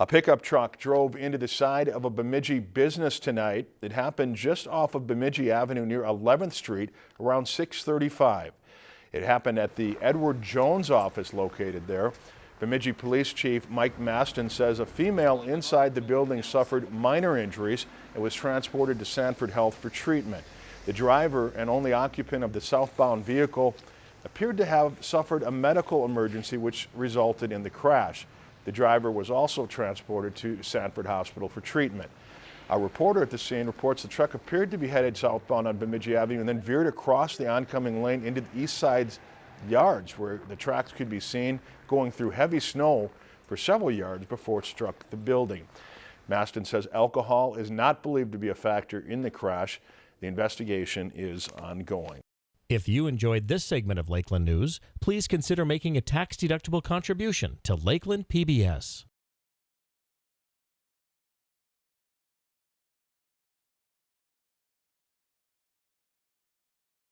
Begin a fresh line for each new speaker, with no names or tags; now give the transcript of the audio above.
A pickup truck drove into the side of a Bemidji business tonight. It happened just off of Bemidji Avenue near 11th Street around 635. It happened at the Edward Jones office located there. Bemidji Police Chief Mike Mastin says a female inside the building suffered minor injuries and was transported to Sanford Health for treatment. The driver and only occupant of the southbound vehicle appeared to have suffered a medical emergency which resulted in the crash. The driver was also transported to Sanford Hospital for treatment. A reporter at the scene reports the truck appeared to be headed southbound on Bemidji Avenue and then veered across the oncoming lane into the east side's yards where the tracks could be seen going through heavy snow for several yards before it struck the building. Mastin says alcohol is not believed to be a factor in the crash. The investigation is ongoing.
If you enjoyed this segment of Lakeland News, please consider making a tax-deductible contribution to Lakeland PBS.